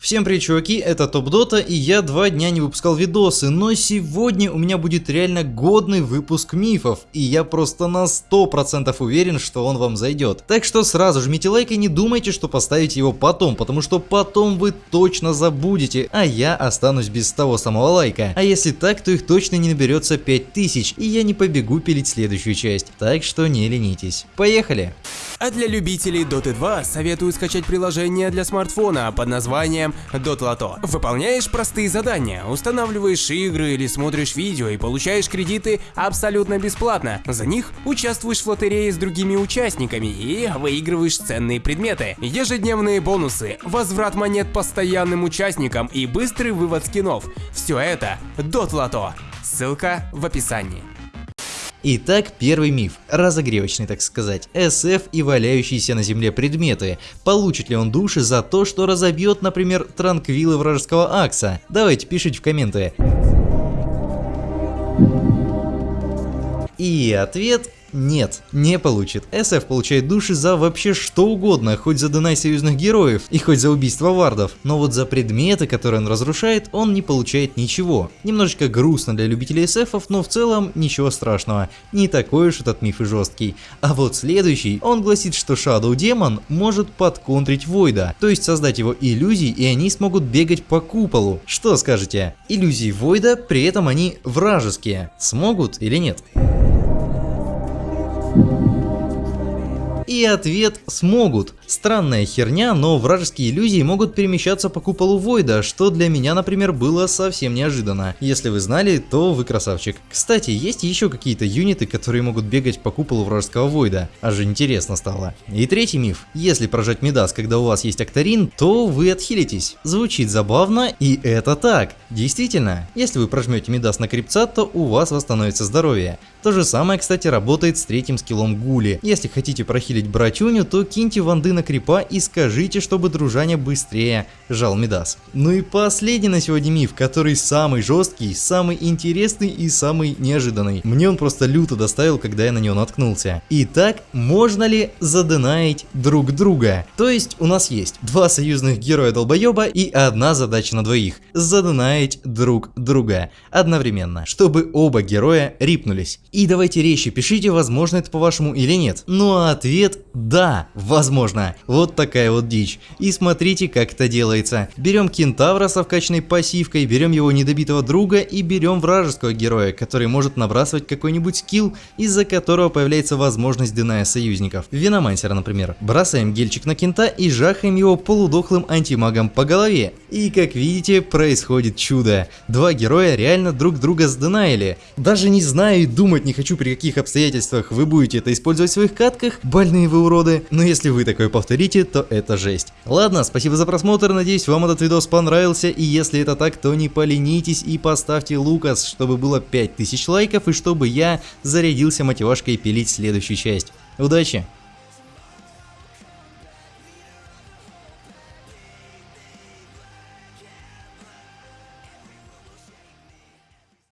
Всем привет, чуваки, это Топ Дота, и я два дня не выпускал видосы, но сегодня у меня будет реально годный выпуск мифов, и я просто на 100% уверен, что он вам зайдет. Так что сразу жмите лайк и не думайте, что поставите его потом, потому что потом вы точно забудете, а я останусь без того самого лайка. А если так, то их точно не наберется 5000, и я не побегу пилить следующую часть, так что не ленитесь. Поехали! А для любителей Dota 2 советую скачать приложение для смартфона под названием Dotlato. Выполняешь простые задания, устанавливаешь игры или смотришь видео и получаешь кредиты абсолютно бесплатно. За них участвуешь в лотерее с другими участниками и выигрываешь ценные предметы. Ежедневные бонусы, возврат монет постоянным участникам и быстрый вывод скинов. Все это Dotlato. Ссылка в описании. Итак, первый миф, разогревочный так сказать, SF и валяющиеся на земле предметы. Получит ли он души за то, что разобьет, например, транквилы вражеского Акса? Давайте пишите в комменты. И ответ нет, не получит. SF получает души за вообще что угодно, хоть за донай союзных героев и хоть за убийство вардов. Но вот за предметы, которые он разрушает, он не получает ничего. Немножечко грустно для любителей SF, но в целом ничего страшного. Не такой уж этот миф и жесткий. А вот следующий, он гласит, что Shadow Demon может подконтрить Войда, то есть создать его иллюзии и они смогут бегать по куполу. Что скажете? Иллюзии Войда, при этом они вражеские. Смогут или нет? И ответ смогут. Странная херня, но вражеские иллюзии могут перемещаться по куполу Войда, что для меня, например, было совсем неожиданно. Если вы знали, то вы красавчик. Кстати, есть еще какие-то юниты, которые могут бегать по куполу вражеского Войда. Аж интересно стало. И третий миф. Если прожать Медас, когда у вас есть Акторин, то вы отхилитесь. Звучит забавно, и это так. Действительно, если вы прожмете Медас на крипца, то у вас восстановится здоровье. То же самое, кстати, работает с третьим скиллом Гули. Если хотите прохилить братюню, то киньте ванды на крипа и скажите, чтобы дружаня быстрее жал Медас. Ну и последний на сегодня миф, который самый жесткий, самый интересный и самый неожиданный. Мне он просто люто доставил, когда я на него наткнулся. Итак, можно ли заденаить друг друга? То есть у нас есть два союзных героя долбоеба и одна задача на двоих. Заденаить друг друга одновременно, чтобы оба героя рипнулись. И давайте резче пишите, возможно это по-вашему или нет. Ну а ответ да, возможно. Вот такая вот дичь. И смотрите, как это делается. Берем кентавра с вкачанной пассивкой, берем его недобитого друга и берем вражеского героя, который может набрасывать какой-нибудь скилл, из-за которого появляется возможность дыная союзников. Виномансера, например. Бросаем гельчик на кента и жахаем его полудохлым антимагом по голове. И как видите, происходит чудо. Два героя реально друг друга сдынаили. Даже не знаю и думать не хочу, при каких обстоятельствах вы будете это использовать в своих катках, больные вы уроды, но если вы такое повторите, то это жесть. Ладно, спасибо за просмотр, надеюсь вам этот видос понравился, и если это так, то не поленитесь и поставьте Лукас, чтобы было 5000 лайков и чтобы я зарядился мотивашкой пилить следующую часть. Удачи!